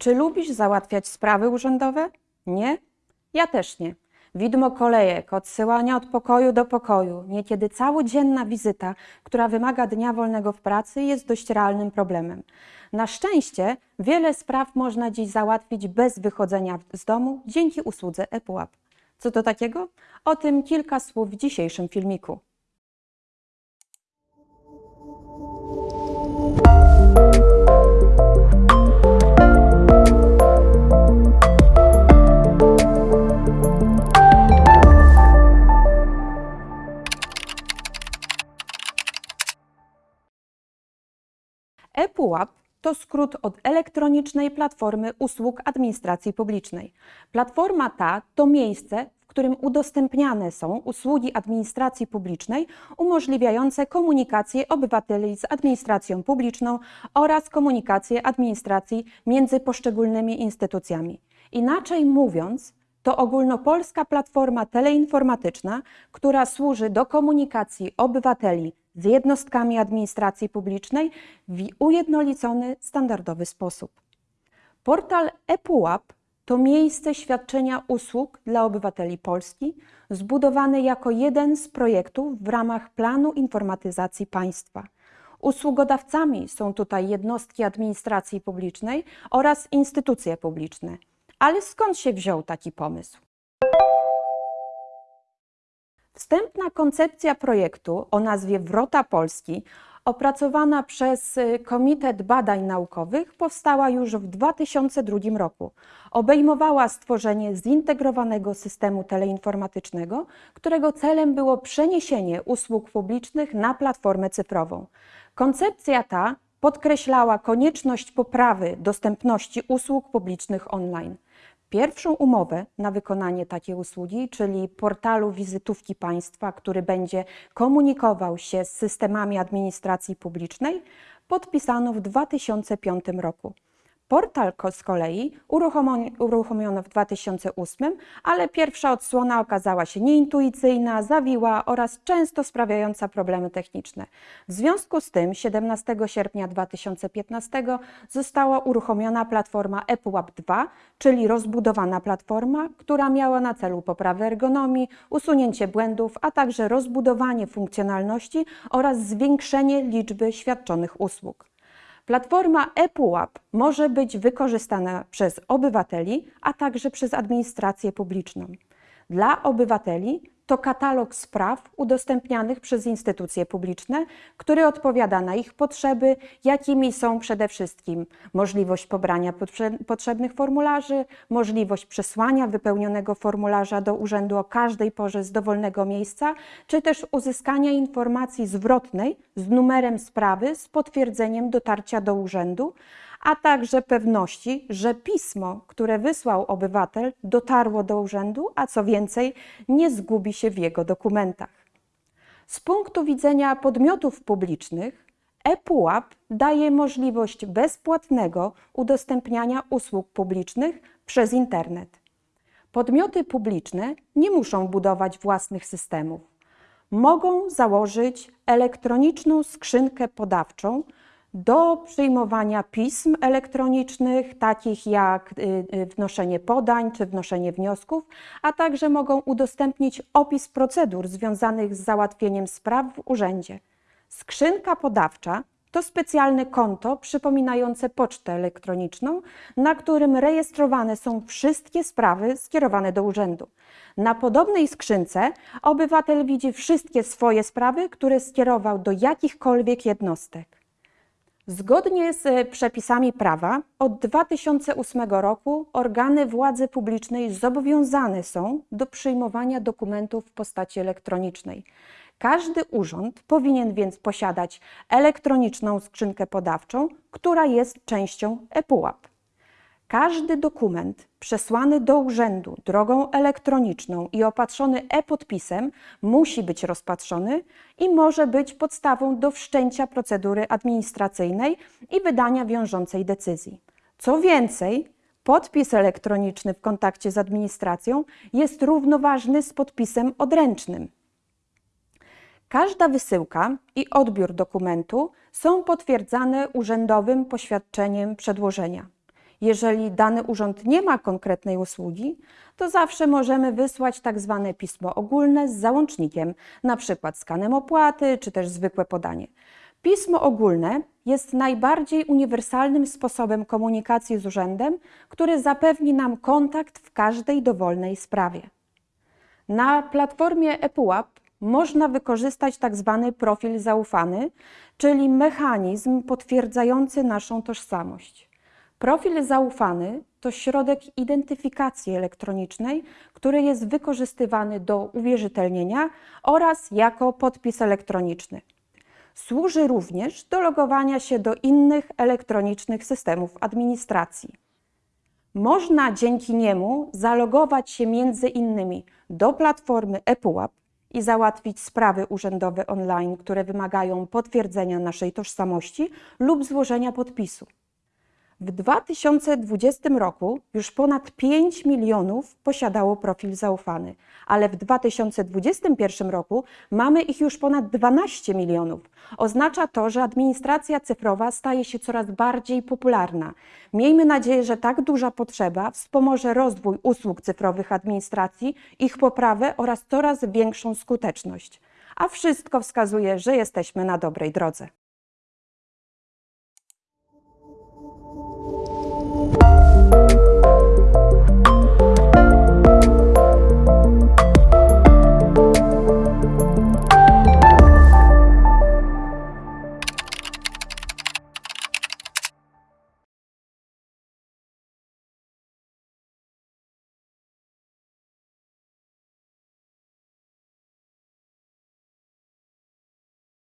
Czy lubisz załatwiać sprawy urzędowe? Nie? Ja też nie. Widmo kolejek, odsyłania od pokoju do pokoju, niekiedy całodzienna wizyta, która wymaga dnia wolnego w pracy, jest dość realnym problemem. Na szczęście wiele spraw można dziś załatwić bez wychodzenia z domu dzięki usłudze ePUAP. Co to takiego? O tym kilka słów w dzisiejszym filmiku. ePUAP to skrót od elektronicznej platformy usług administracji publicznej. Platforma ta to miejsce, w którym udostępniane są usługi administracji publicznej umożliwiające komunikację obywateli z administracją publiczną oraz komunikację administracji między poszczególnymi instytucjami. Inaczej mówiąc, to ogólnopolska platforma teleinformatyczna, która służy do komunikacji obywateli z jednostkami administracji publicznej w ujednolicony, standardowy sposób. Portal ePUAP to miejsce świadczenia usług dla obywateli Polski, zbudowany jako jeden z projektów w ramach planu informatyzacji państwa. Usługodawcami są tutaj jednostki administracji publicznej oraz instytucje publiczne. Ale skąd się wziął taki pomysł? Wstępna koncepcja projektu o nazwie Wrota Polski, opracowana przez y, Komitet Badań Naukowych, powstała już w 2002 roku. Obejmowała stworzenie zintegrowanego systemu teleinformatycznego, którego celem było przeniesienie usług publicznych na platformę cyfrową. Koncepcja ta podkreślała konieczność poprawy dostępności usług publicznych online. Pierwszą umowę na wykonanie takiej usługi, czyli portalu wizytówki państwa, który będzie komunikował się z systemami administracji publicznej, podpisano w 2005 roku. Portal z kolei uruchomiono w 2008, ale pierwsza odsłona okazała się nieintuicyjna, zawiła oraz często sprawiająca problemy techniczne. W związku z tym 17 sierpnia 2015 została uruchomiona platforma ePUAP 2, czyli rozbudowana platforma, która miała na celu poprawę ergonomii, usunięcie błędów, a także rozbudowanie funkcjonalności oraz zwiększenie liczby świadczonych usług. Platforma ePUAP może być wykorzystana przez obywateli, a także przez administrację publiczną. Dla obywateli to katalog spraw udostępnianych przez instytucje publiczne, który odpowiada na ich potrzeby, jakimi są przede wszystkim możliwość pobrania potrzebnych formularzy, możliwość przesłania wypełnionego formularza do urzędu o każdej porze z dowolnego miejsca, czy też uzyskania informacji zwrotnej z numerem sprawy z potwierdzeniem dotarcia do urzędu, a także pewności, że pismo, które wysłał obywatel, dotarło do urzędu, a co więcej, nie zgubi się w jego dokumentach. Z punktu widzenia podmiotów publicznych, ePUAP daje możliwość bezpłatnego udostępniania usług publicznych przez internet. Podmioty publiczne nie muszą budować własnych systemów. Mogą założyć elektroniczną skrzynkę podawczą, do przyjmowania pism elektronicznych, takich jak y, y, wnoszenie podań czy wnoszenie wniosków, a także mogą udostępnić opis procedur związanych z załatwieniem spraw w urzędzie. Skrzynka podawcza to specjalne konto przypominające pocztę elektroniczną, na którym rejestrowane są wszystkie sprawy skierowane do urzędu. Na podobnej skrzynce obywatel widzi wszystkie swoje sprawy, które skierował do jakichkolwiek jednostek. Zgodnie z przepisami prawa od 2008 roku organy władzy publicznej zobowiązane są do przyjmowania dokumentów w postaci elektronicznej. Każdy urząd powinien więc posiadać elektroniczną skrzynkę podawczą, która jest częścią ePUAP. Każdy dokument przesłany do urzędu drogą elektroniczną i opatrzony e-podpisem musi być rozpatrzony i może być podstawą do wszczęcia procedury administracyjnej i wydania wiążącej decyzji. Co więcej, podpis elektroniczny w kontakcie z administracją jest równoważny z podpisem odręcznym. Każda wysyłka i odbiór dokumentu są potwierdzane urzędowym poświadczeniem przedłożenia. Jeżeli dany urząd nie ma konkretnej usługi, to zawsze możemy wysłać tak zwane pismo ogólne z załącznikiem, przykład skanem opłaty czy też zwykłe podanie. Pismo ogólne jest najbardziej uniwersalnym sposobem komunikacji z urzędem, który zapewni nam kontakt w każdej dowolnej sprawie. Na platformie ePUAP można wykorzystać tak zwany profil zaufany, czyli mechanizm potwierdzający naszą tożsamość. Profil zaufany to środek identyfikacji elektronicznej, który jest wykorzystywany do uwierzytelnienia oraz jako podpis elektroniczny. Służy również do logowania się do innych elektronicznych systemów administracji. Można dzięki niemu zalogować się między innymi do platformy ePUAP i załatwić sprawy urzędowe online, które wymagają potwierdzenia naszej tożsamości lub złożenia podpisu. W 2020 roku już ponad 5 milionów posiadało profil zaufany, ale w 2021 roku mamy ich już ponad 12 milionów. Oznacza to, że administracja cyfrowa staje się coraz bardziej popularna. Miejmy nadzieję, że tak duża potrzeba wspomoże rozwój usług cyfrowych administracji, ich poprawę oraz coraz większą skuteczność. A wszystko wskazuje, że jesteśmy na dobrej drodze.